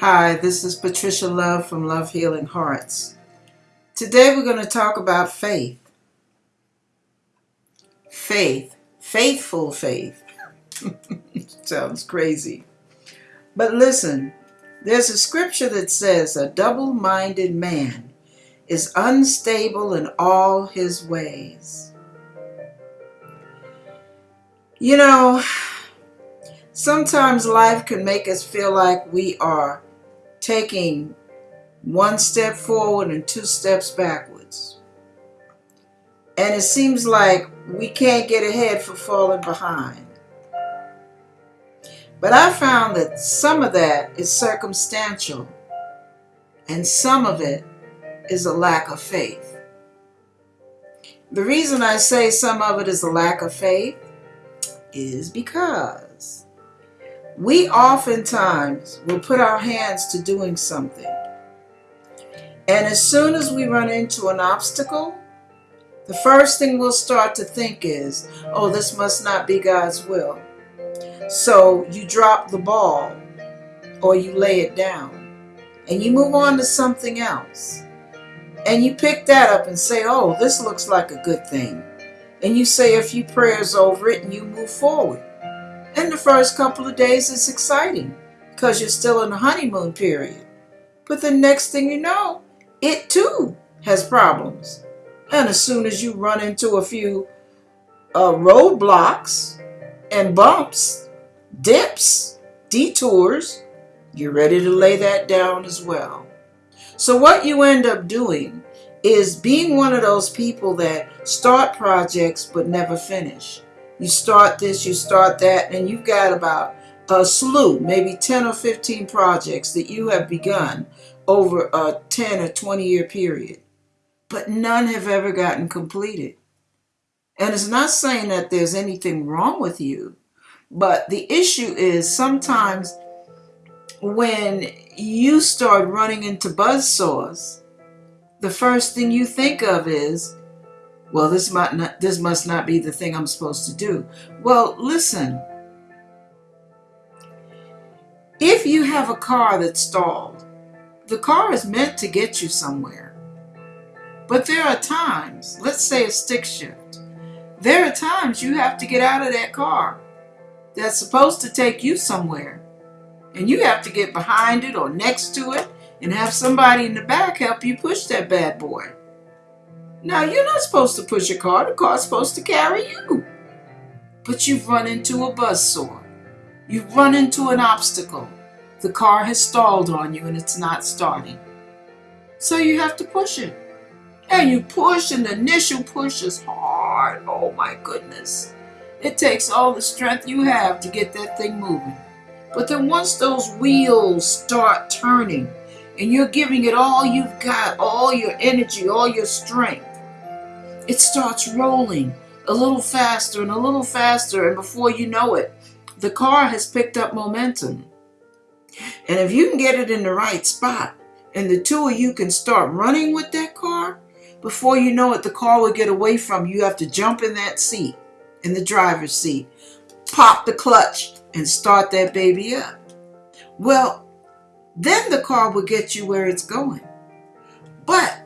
Hi, this is Patricia Love from Love Healing Hearts. Today we're going to talk about faith. Faith, faithful faith. Sounds crazy. But listen, there's a scripture that says a double minded man is unstable in all his ways. You know, sometimes life can make us feel like we are taking one step forward and two steps backwards. And it seems like we can't get ahead for falling behind. But I found that some of that is circumstantial and some of it is a lack of faith. The reason I say some of it is a lack of faith is because we oftentimes will put our hands to doing something. And as soon as we run into an obstacle, the first thing we'll start to think is, oh, this must not be God's will. So you drop the ball or you lay it down and you move on to something else. And you pick that up and say, oh, this looks like a good thing. And you say a few prayers over it and you move forward. And the first couple of days it's exciting because you're still in the honeymoon period. But the next thing you know, it too has problems. And as soon as you run into a few uh, roadblocks and bumps, dips, detours, you're ready to lay that down as well. So what you end up doing is being one of those people that start projects but never finish. You start this, you start that, and you've got about a slew, maybe 10 or 15 projects that you have begun over a 10 or 20 year period. But none have ever gotten completed. And it's not saying that there's anything wrong with you, but the issue is sometimes when you start running into buzz saws, the first thing you think of is, well, this might not, this must not be the thing I'm supposed to do. Well, listen. If you have a car that's stalled, the car is meant to get you somewhere. But there are times, let's say a stick shift, there are times you have to get out of that car that's supposed to take you somewhere. And you have to get behind it or next to it and have somebody in the back help you push that bad boy. Now, you're not supposed to push a car, the car's supposed to carry you. But you've run into a buzzsaw. You've run into an obstacle. The car has stalled on you and it's not starting. So you have to push it. And you push, and the initial push is hard. Oh my goodness. It takes all the strength you have to get that thing moving. But then once those wheels start turning and you're giving it all you've got, all your energy, all your strength, it starts rolling a little faster and a little faster, and before you know it, the car has picked up momentum. And if you can get it in the right spot, and the two of you can start running with that car, before you know it, the car will get away from you. You have to jump in that seat, in the driver's seat, pop the clutch, and start that baby up. Well, then the car will get you where it's going. But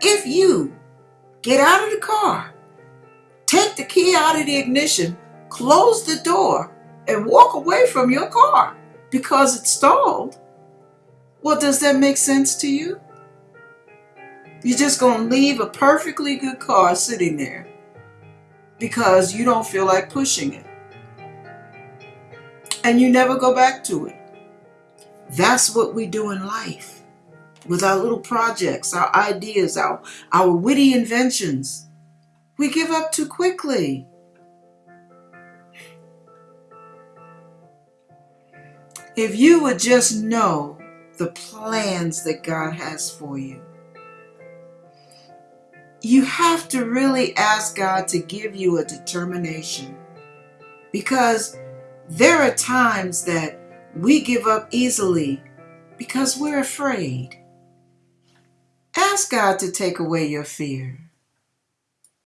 if you Get out of the car. Take the key out of the ignition, close the door, and walk away from your car because it's stalled. Well, does that make sense to you? You're just going to leave a perfectly good car sitting there because you don't feel like pushing it. And you never go back to it. That's what we do in life with our little projects, our ideas, our, our witty inventions. We give up too quickly. If you would just know the plans that God has for you, you have to really ask God to give you a determination because there are times that we give up easily because we're afraid. Ask God to take away your fear.